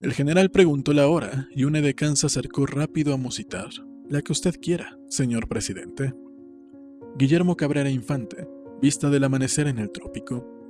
El general preguntó la hora y un edecán se acercó rápido a musitar. La que usted quiera, señor presidente. Guillermo Cabrera Infante, vista del amanecer en el trópico,